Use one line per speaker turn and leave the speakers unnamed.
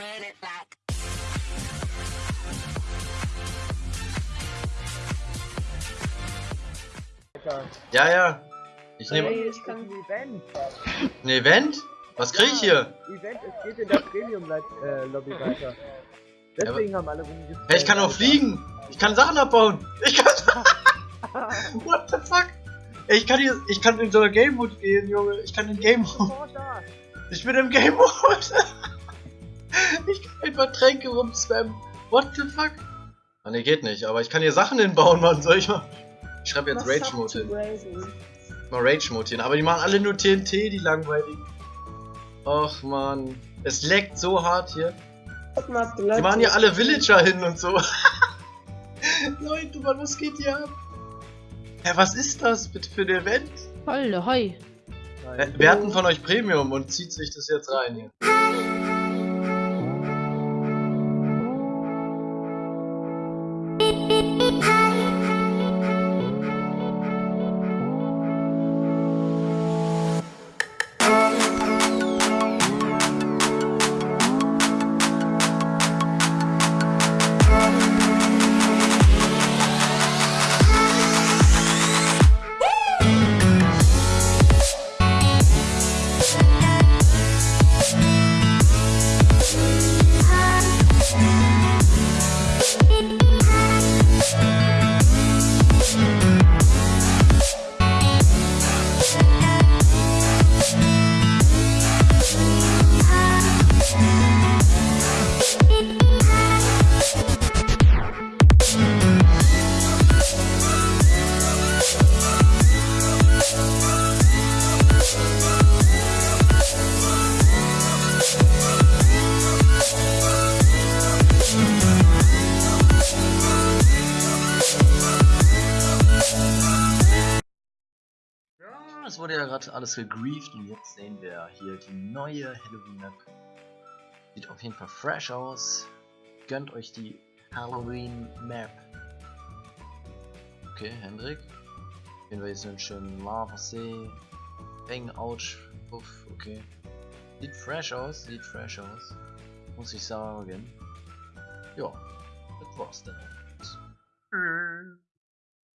it.
Ja, ja. Ich nehme
Hey,
Das ist ein Event.
ein Event. Was krieg ich hier?
Event, es geht in der Premium-Lobby weiter. Deswegen haben alle rumgespielt.
Hey, ich kann auch fliegen. Ich kann Sachen abbauen. Ich kann. What the fuck? Ey, Ich kann hier, ich kann in so einer Game Mode gehen, Junge. Ich kann in Game Mode. Ich bin im Game Mode. Ich kann einfach Tränke rumspammen. What the fuck? Ah, ne, geht nicht. Aber ich kann hier Sachen hinbauen, Mann. Soll ich mal? Ich schreibe jetzt Rage Mode hin. Mal Rage Mode hin. Aber die machen alle nur TNT, die langweiligen. Och, Mann. Es leckt so hart hier. Die machen hier alle Villager hin und so. Leute, Mann, was geht hier ab? Hä, was ist das bitte für ein Event?
Holle, hoi.
Wer hat denn von euch Premium und zieht sich das jetzt rein hier? Es wurde ja gerade alles gegrieft und jetzt sehen wir hier die neue Halloween Map. Sieht auf jeden Fall fresh aus. Gönnt euch die Halloween Map. Okay, Hendrik. Sehen wir jetzt einen schönen Lavasee. Bang, ouch, puff, okay. Sieht fresh aus, sieht fresh aus. Muss ich sagen. Ja, das war's dann.